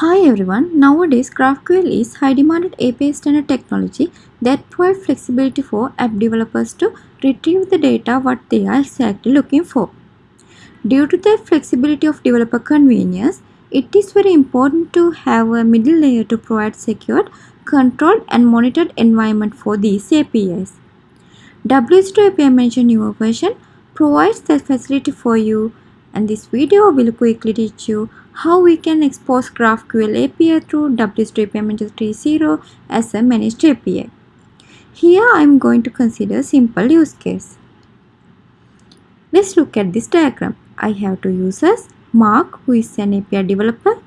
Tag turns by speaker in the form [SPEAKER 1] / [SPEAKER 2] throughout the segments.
[SPEAKER 1] Hi everyone, nowadays GraphQL is high demanded API standard technology that provides flexibility for app developers to retrieve the data what they are exactly looking for. Due to the flexibility of developer convenience, it is very important to have a middle layer to provide secured, controlled and monitored environment for these APIs. WSO2 API Manager newer version provides that facility for you and this video will quickly teach you how we can expose GraphQL API through WSO2 API Manager 3.0 as a managed API. Here I am going to consider simple use case. Let's look at this diagram. I have two users, Mark who is an API developer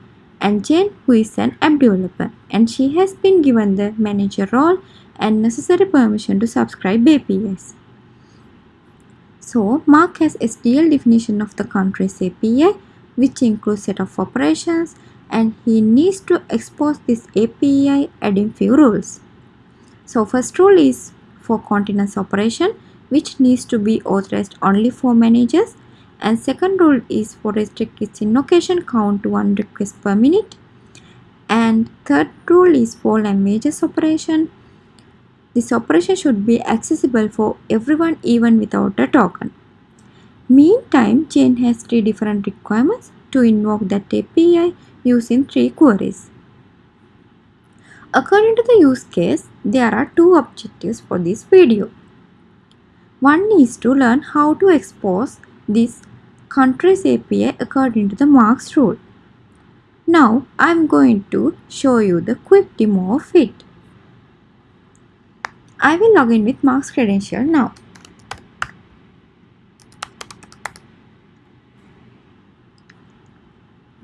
[SPEAKER 1] and Jane who is an app developer and she has been given the manager role and necessary permission to subscribe APIs. So Mark has SDL definition of the country's API which includes set of operations and he needs to expose this API adding few rules. So first rule is for continents operation which needs to be authorized only for managers and second rule is for restrict its invocation count to one request per minute and third rule is for languages operation this operation should be accessible for everyone even without a token. Meantime, Jane has three different requirements to invoke that API using three queries. According to the use case, there are two objectives for this video. One is to learn how to expose this country's API according to the Mark's rule. Now I am going to show you the quick demo of it. I will log in with Mark's credential now.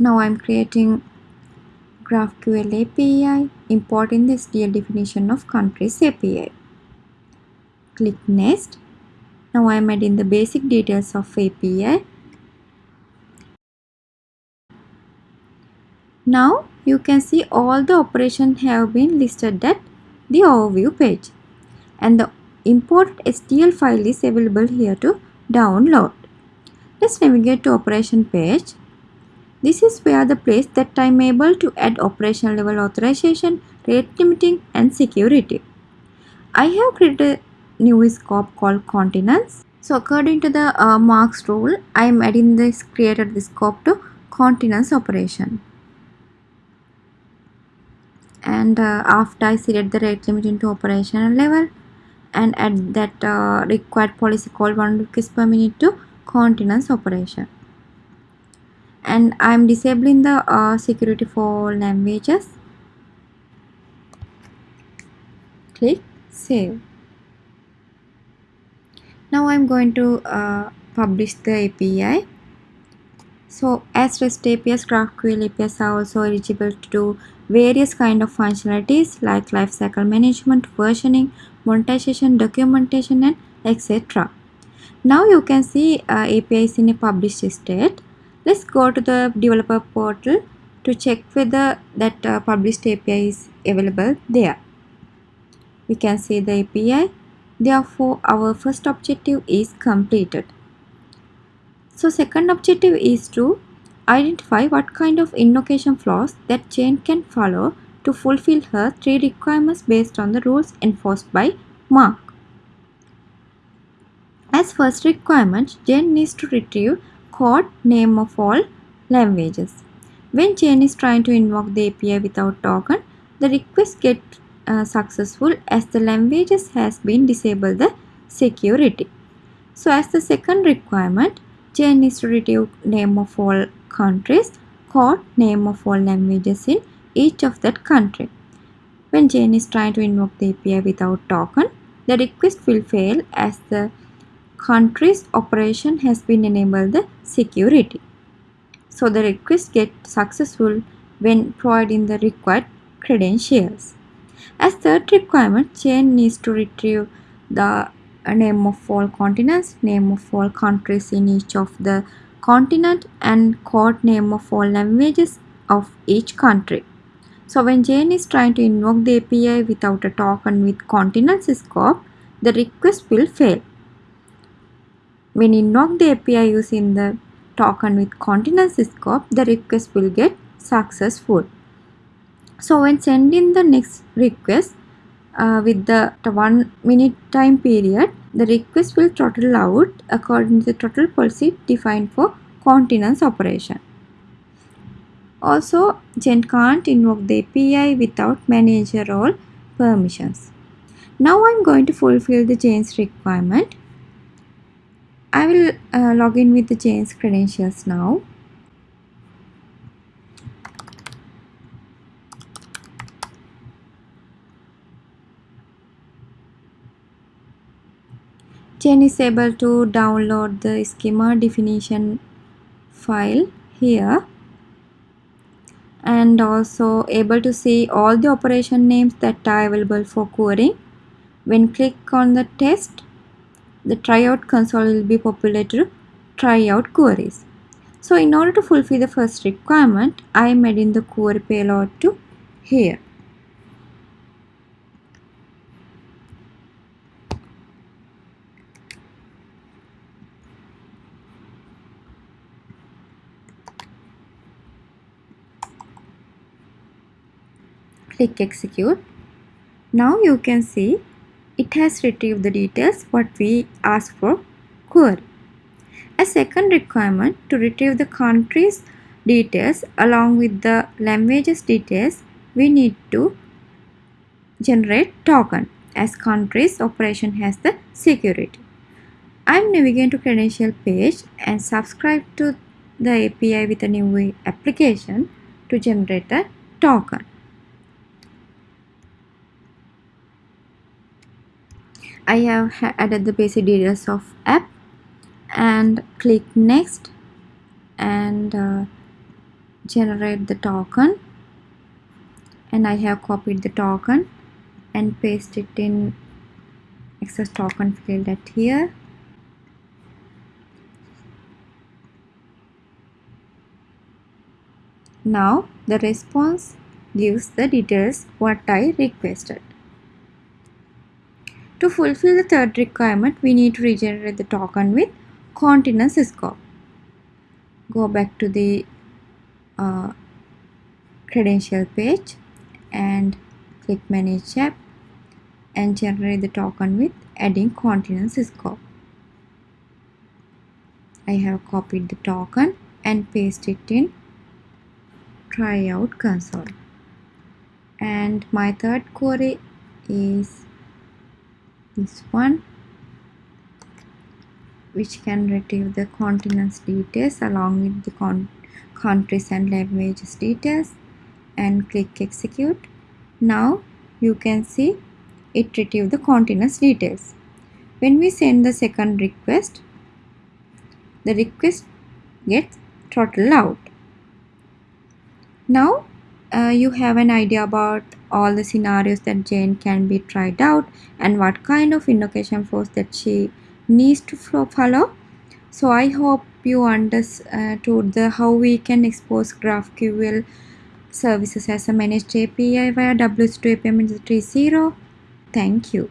[SPEAKER 1] Now I am creating GraphQL API, importing the SDL definition of countries API. Click Next. Now I am adding the basic details of API. Now you can see all the operations have been listed at the overview page and the imported SDL file is available here to download. Let's navigate to operation page. This is where the place that I'm able to add operational level authorization, rate limiting and security. I have created a new scope called continents. So according to the uh, Mark's rule, I am adding this created this scope to continents operation. And uh, after I select the rate limiting to operational level, and add that uh, required policy called 1 request per minute to continents operation and I am disabling the uh, security for languages click save now I am going to uh, publish the API so as REST APIs, GraphQL APIs are also eligible to do various kind of functionalities like lifecycle management, versioning, monetization, documentation and etc. Now you can see uh, APIs in a published state. Let's go to the developer portal to check whether that uh, published API is available there. We can see the API. Therefore, our first objective is completed. So second objective is to identify what kind of invocation flows that Jane can follow to fulfill her three requirements based on the rules enforced by Mark. As first requirement, Jane needs to retrieve code name of all languages. When Jane is trying to invoke the API without token, the request get uh, successful as the languages has been disabled the security. So as the second requirement, Jane is to retrieve name of all countries, code name of all languages in each of that country. When Jane is trying to invoke the API without token, the request will fail as the country's operation has been enabled the security. So the request gets successful when providing the required credentials. As third requirement, Jane needs to retrieve the name of all continents, name of all countries in each of the continent and code name of all languages of each country. So when Jane is trying to invoke the API without a token with continents scope, the request will fail. When invoke the API using the token with continents scope, the request will get successful. So when sending the next request uh, with the one minute time period, the request will throttle out according to the throttle policy defined for continents operation. Also, Jane can't invoke the API without manager role permissions. Now I'm going to fulfill the Jane's requirement. I will uh, log in with the Jane's credentials now. Gen is able to download the schema definition file here and also able to see all the operation names that are available for querying. When click on the test, the tryout console will be populated to tryout queries. So in order to fulfill the first requirement, I am adding the query payload to here. click execute now you can see it has retrieved the details what we asked for query a second requirement to retrieve the country's details along with the languages details we need to generate token as country's operation has the security I'm navigating to credential page and subscribe to the API with a new application to generate a token. I have added the basic details of app and click next and uh, generate the token. And I have copied the token and paste it in access token field at here. Now the response gives the details what I requested to fulfill the third requirement, we need to regenerate the token with continents scope. Go back to the uh, credential page and click manage app and generate the token with adding continents scope. I have copied the token and paste it in tryout console and my third query is this one which can retrieve the continents details along with the countries and languages details and click execute. Now you can see it retrieve the continents details. When we send the second request the request gets throttled out. Now uh, you have an idea about all the scenarios that Jane can be tried out and what kind of invocation flows that she needs to follow. So I hope you understood the how we can expose GraphQL services as a managed API via WSO2 API 3.0. Thank you.